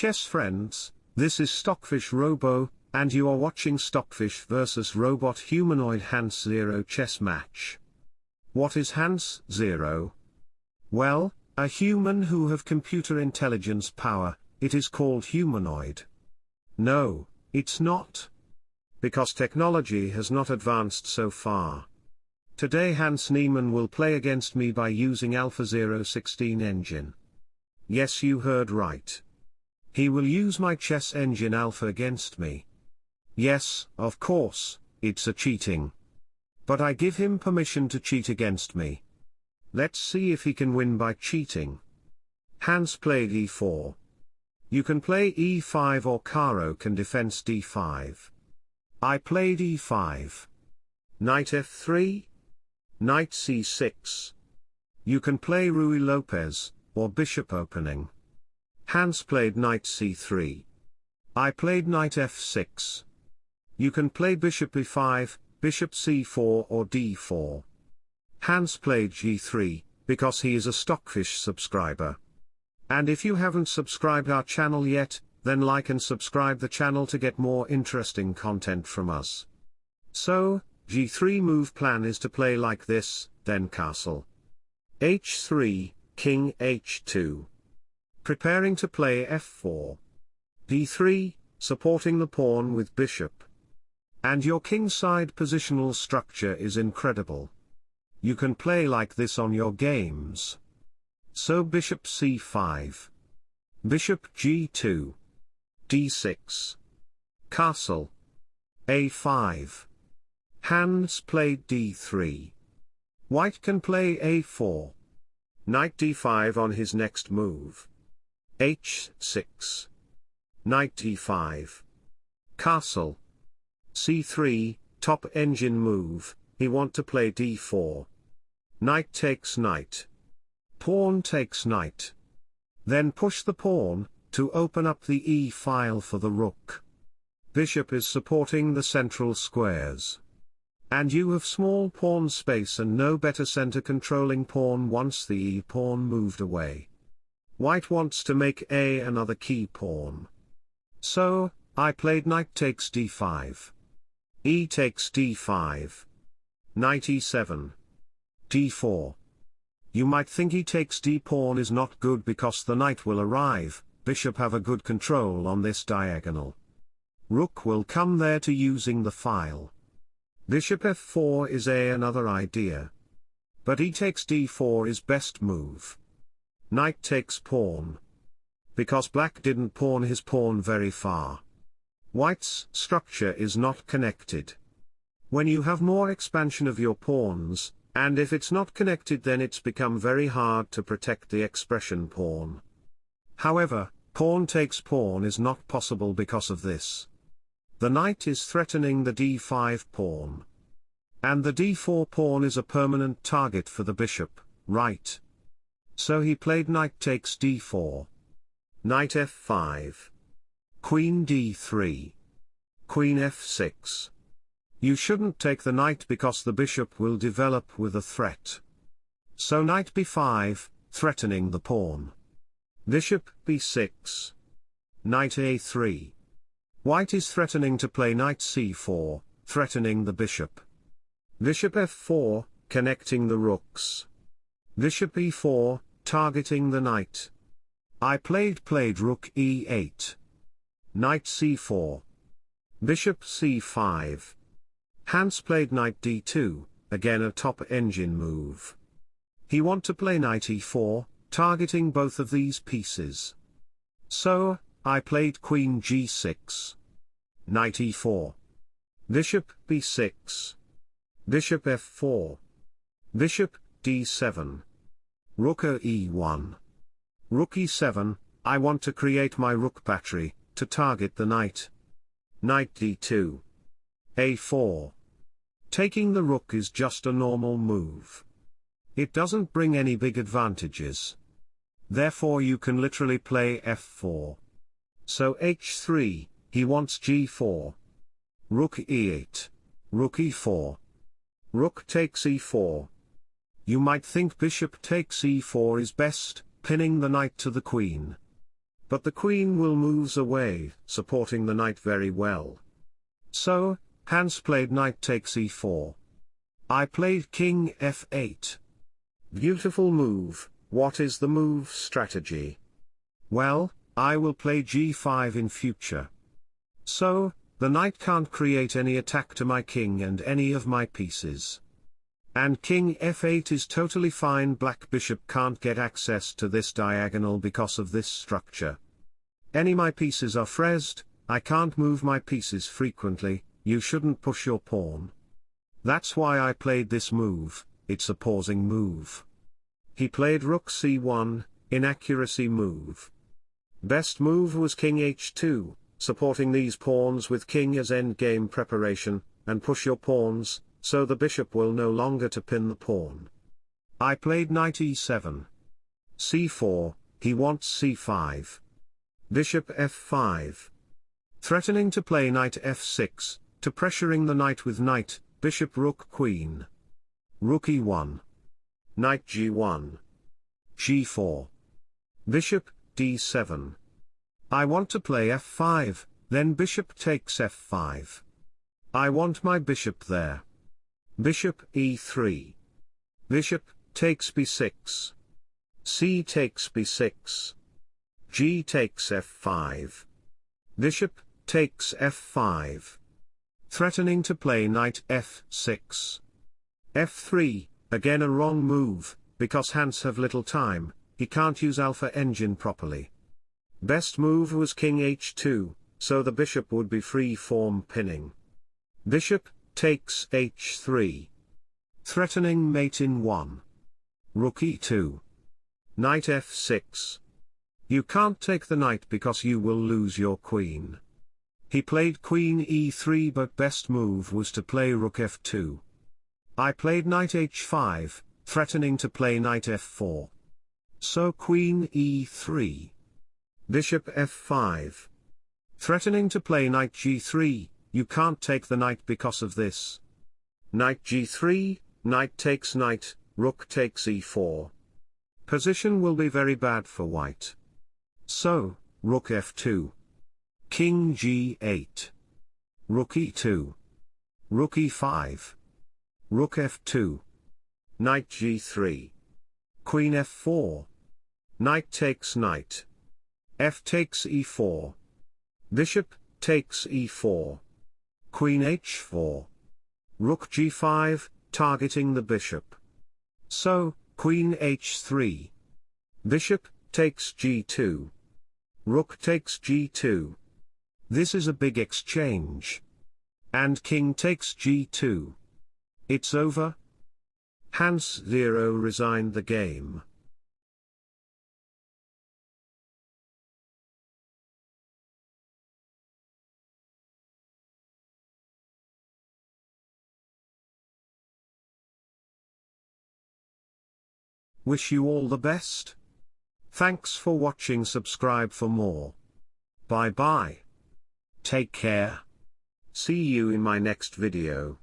chess friends, this is Stockfish Robo, and you are watching Stockfish vs Robot Humanoid Hans Zero chess match. What is Hans Zero? Well, a human who have computer intelligence power, it is called humanoid. No, it's not. Because technology has not advanced so far. Today Hans Niemann will play against me by using Alpha Zero 016 engine. Yes you heard right. He will use my chess engine Alpha against me. Yes, of course, it's a cheating. But I give him permission to cheat against me. Let's see if he can win by cheating. Hans played e4. You can play e5 or Caro-Kann defense d5. I played e5. Knight f3. Knight c6. You can play Ruy Lopez, or bishop opening. Hans played knight c3. I played knight f6. You can play bishop e5, bishop c4 or d4. Hans played g3, because he is a Stockfish subscriber. And if you haven't subscribed our channel yet, then like and subscribe the channel to get more interesting content from us. So, g3 move plan is to play like this, then castle. h3, king h2. Preparing to play f4. d3, supporting the pawn with bishop. And your kingside positional structure is incredible. You can play like this on your games. So bishop c5. Bishop g2. d6. Castle. a5. Hans played d3. White can play a4. Knight d5 on his next move. H6. Knight e5 Castle. c3, top engine move, he want to play d4. Knight takes knight. Pawn takes knight. Then push the pawn, to open up the e file for the rook. Bishop is supporting the central squares. And you have small pawn space and no better center controlling pawn once the e-pawn moved away. White wants to make a another key pawn. So, I played knight takes d5. e takes d5. Knight e7. d4. You might think e takes d pawn is not good because the knight will arrive, bishop have a good control on this diagonal. Rook will come there to using the file. Bishop f4 is a another idea. But e takes d4 is best move. Knight takes pawn. Because black didn't pawn his pawn very far. White's structure is not connected. When you have more expansion of your pawns, and if it's not connected then it's become very hard to protect the expression pawn. However, pawn takes pawn is not possible because of this. The knight is threatening the d5 pawn. And the d4 pawn is a permanent target for the bishop, right? So he played knight takes d4. Knight f5. Queen d3. Queen f6. You shouldn't take the knight because the bishop will develop with a threat. So knight b5, threatening the pawn. Bishop b6. Knight a3. White is threatening to play knight c4, threatening the bishop. Bishop f4, connecting the rooks. Bishop e4, targeting the knight. I played played rook e8. Knight c4. Bishop c5. Hans played knight d2, again a top engine move. He want to play knight e4, targeting both of these pieces. So, I played queen g6. Knight e4. Bishop b6. Bishop f4. Bishop d7. Rook e1. Rook e7, I want to create my rook battery, to target the knight. Knight d2. a4. Taking the rook is just a normal move. It doesn't bring any big advantages. Therefore you can literally play f4. So h3, he wants g4. Rook e8. Rook e4. Rook takes e4. You might think bishop takes e4 is best, pinning the knight to the queen. but the queen will moves away, supporting the knight very well. So, Hans played knight takes e4. I played king f8. Beautiful move, what is the move strategy? Well, I will play g5 in future. So, the knight can't create any attack to my king and any of my pieces. And king f8 is totally fine black bishop can't get access to this diagonal because of this structure. Any my pieces are frezzed, I can't move my pieces frequently, you shouldn't push your pawn. That's why I played this move, it's a pausing move. He played rook c1, inaccuracy move. Best move was king h2, supporting these pawns with king as endgame preparation, and push your pawns, so the bishop will no longer to pin the pawn. I played knight e7. c4, he wants c5. Bishop f5. Threatening to play knight f6, to pressuring the knight with knight, bishop rook queen. Rook e1. Knight g1. g4. Bishop, d7. I want to play f5, then bishop takes f5. I want my bishop there. Bishop e3. Bishop, takes b6. c takes b6. g takes f5. Bishop, takes f5. Threatening to play knight f6. f3, again a wrong move, because Hans have little time, he can't use alpha engine properly. Best move was king h2, so the bishop would be free form pinning. Bishop, takes h3. Threatening mate in 1. Rook e2. Knight f6. You can't take the knight because you will lose your queen. He played queen e3 but best move was to play rook f2. I played knight h5, threatening to play knight f4. So queen e3. Bishop f5. Threatening to play knight g3, you can't take the knight because of this. Knight g3, knight takes knight, rook takes e4. Position will be very bad for white. So, rook f2. King g8. Rook e2. Rook e5. Rook f2. Knight g3. Queen f4. Knight takes knight. f takes e4. Bishop, takes e4. Queen h4. Rook g5, targeting the bishop. So, Queen h3. Bishop, takes g2. Rook takes g2. This is a big exchange. And king takes g2. It's over? Hans Zero resigned the game. Wish you all the best. Thanks for watching subscribe for more. Bye bye. Take care. See you in my next video.